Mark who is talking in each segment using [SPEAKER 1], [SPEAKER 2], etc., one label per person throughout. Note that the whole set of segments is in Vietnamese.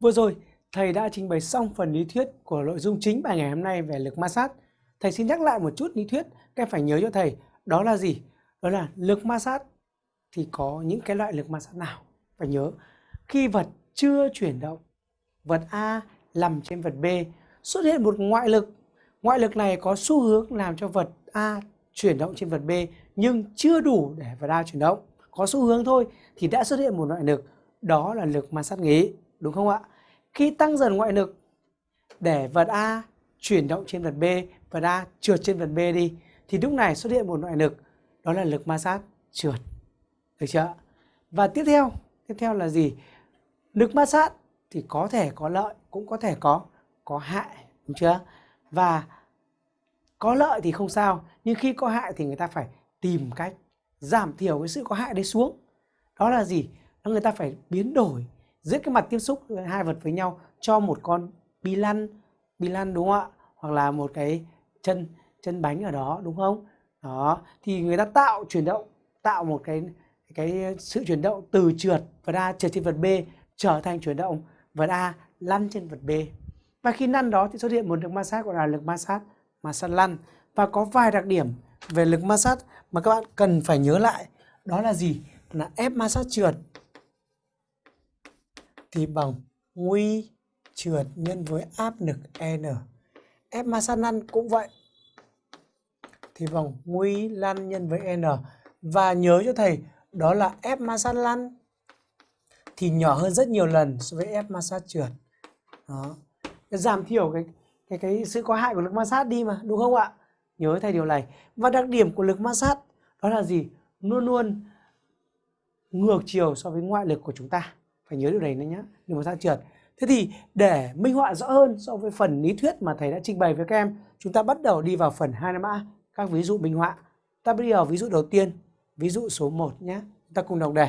[SPEAKER 1] Vừa rồi, thầy đã trình bày xong phần lý thuyết của nội dung chính bài ngày hôm nay về lực ma sát. Thầy xin nhắc lại một chút lý thuyết, các em phải nhớ cho thầy, đó là gì? Đó là lực ma sát thì có những cái loại lực ma sát nào? Phải nhớ, khi vật chưa chuyển động, vật A nằm trên vật B, xuất hiện một ngoại lực. Ngoại lực này có xu hướng làm cho vật A chuyển động trên vật B nhưng chưa đủ để vật A chuyển động. Có xu hướng thôi thì đã xuất hiện một loại lực, đó là lực ma sát nghỉ, đúng không ạ? Khi tăng dần ngoại lực để vật A chuyển động trên vật B, vật A trượt trên vật B đi thì lúc này xuất hiện một ngoại lực đó là lực ma sát trượt. Được chưa? Và tiếp theo, tiếp theo là gì? Lực ma sát thì có thể có lợi cũng có thể có có hại, đúng chưa? Và có lợi thì không sao, nhưng khi có hại thì người ta phải tìm cách giảm thiểu cái sự có hại đấy xuống. Đó là gì? Đó người ta phải biến đổi giữa cái mặt tiếp xúc hai vật với nhau cho một con bi lăn bi lăn đúng không ạ? Hoặc là một cái chân chân bánh ở đó, đúng không? Đó, thì người ta tạo chuyển động, tạo một cái cái sự chuyển động từ trượt vật A trượt trên vật B trở thành chuyển động vật A lăn trên vật B. Và khi lăn đó thì xuất hiện một lực ma sát gọi là lực ma sát ma sát lăn. Và có vài đặc điểm về lực ma sát mà các bạn cần phải nhớ lại. Đó là gì? Là ép ma sát trượt thì bằng nguy trượt nhân với áp lực N. F ma sát lăn cũng vậy. Thì bằng nguy lăn nhân với N. Và nhớ cho thầy đó là F ma sát lăn thì nhỏ hơn rất nhiều lần so với F ma sát trượt. Đó. Giảm thiểu cái cái cái sự có hại của lực ma sát đi mà, đúng không ạ? Nhớ thầy điều này. Và đặc điểm của lực ma sát đó là gì? Luôn luôn ngược chiều so với ngoại lực của chúng ta phải nhớ điều này nữa nhé đừng có ra trượt. Thế thì để minh họa rõ hơn so với phần lý thuyết mà thầy đã trình bày với các em, chúng ta bắt đầu đi vào phần 2 a, các ví dụ minh họa. Ta bắt đầu ví dụ đầu tiên, ví dụ số 1 nhé chúng ta cùng đọc đề.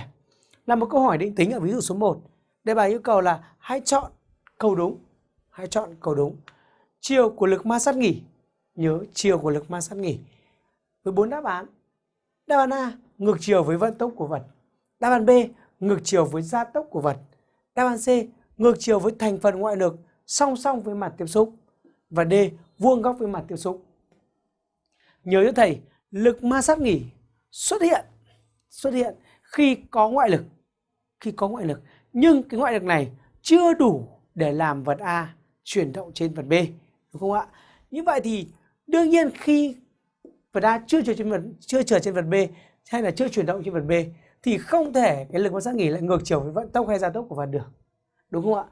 [SPEAKER 1] Là một câu hỏi định tính ở ví dụ số 1 đề bài yêu cầu là hãy chọn câu đúng, hãy chọn câu đúng. Chiều của lực ma sát nghỉ, nhớ chiều của lực ma sát nghỉ. Với bốn đáp án. Đáp án A, ngược chiều với vận tốc của vật. Đáp án B ngược chiều với gia tốc của vật. Đáp án C, ngược chiều với thành phần ngoại lực song song với mặt tiếp xúc. Và D, vuông góc với mặt tiếp xúc. Nhớ cho thầy, lực ma sát nghỉ xuất hiện xuất hiện khi có ngoại lực. Khi có ngoại lực, nhưng cái ngoại lực này chưa đủ để làm vật A chuyển động trên vật B, đúng không ạ? Như vậy thì đương nhiên khi vật A chưa trượt trên vật chưa trượt trên vật B hay là chưa chuyển động trên vật B thì không thể cái lực ma sát nghỉ lại ngược chiều với vận tốc hay gia tốc của vật được đúng không ạ?